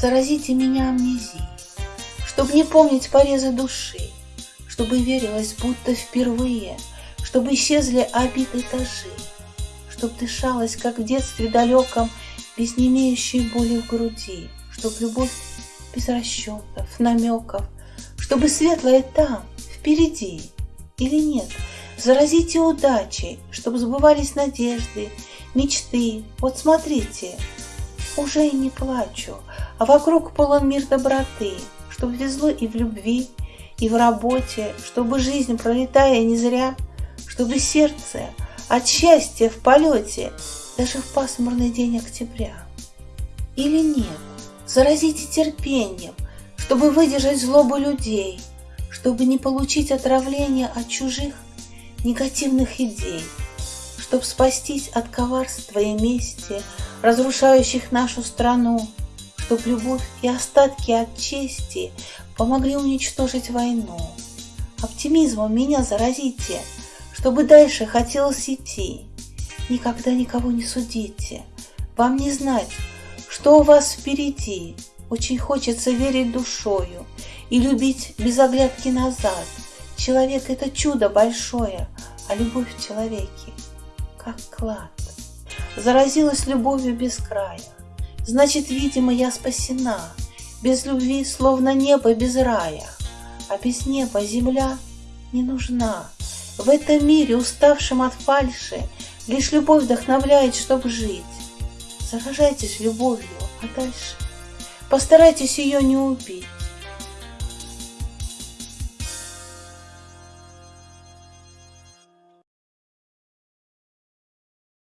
Заразите меня амнезией, Чтоб не помнить порезы души, Чтобы верилось, будто впервые, Чтобы исчезли обиды этажи, Чтоб дышалось, как в детстве далеком, Без немеющей боли в груди, Чтоб любовь без расчетов, намеков, Чтобы светлое там, впереди, или нет, Заразите удачей, Чтоб сбывались надежды, мечты. Вот смотрите, уже и не плачу, а вокруг полон мир доброты, Чтоб везло и в любви, и в работе, Чтобы жизнь, пролетая не зря, Чтобы сердце от счастья в полете Даже в пасмурный день октября. Или нет, заразите терпением, Чтобы выдержать злобу людей, Чтобы не получить отравления от чужих негативных идей, Чтоб спастись от коварства и мести, разрушающих нашу страну, чтоб любовь и остатки от чести помогли уничтожить войну. Оптимизмом меня заразите, чтобы дальше хотелось идти. Никогда никого не судите, вам не знать, что у вас впереди. Очень хочется верить душою и любить без оглядки назад. Человек — это чудо большое, а любовь в человеке — как клад заразилась любовью без края. Значит, видимо, я спасена. Без любви, словно небо без рая. А без неба земля не нужна. В этом мире, уставшем от фальши, Лишь любовь вдохновляет, чтобы жить. Заражайтесь любовью, а дальше постарайтесь ее не убить.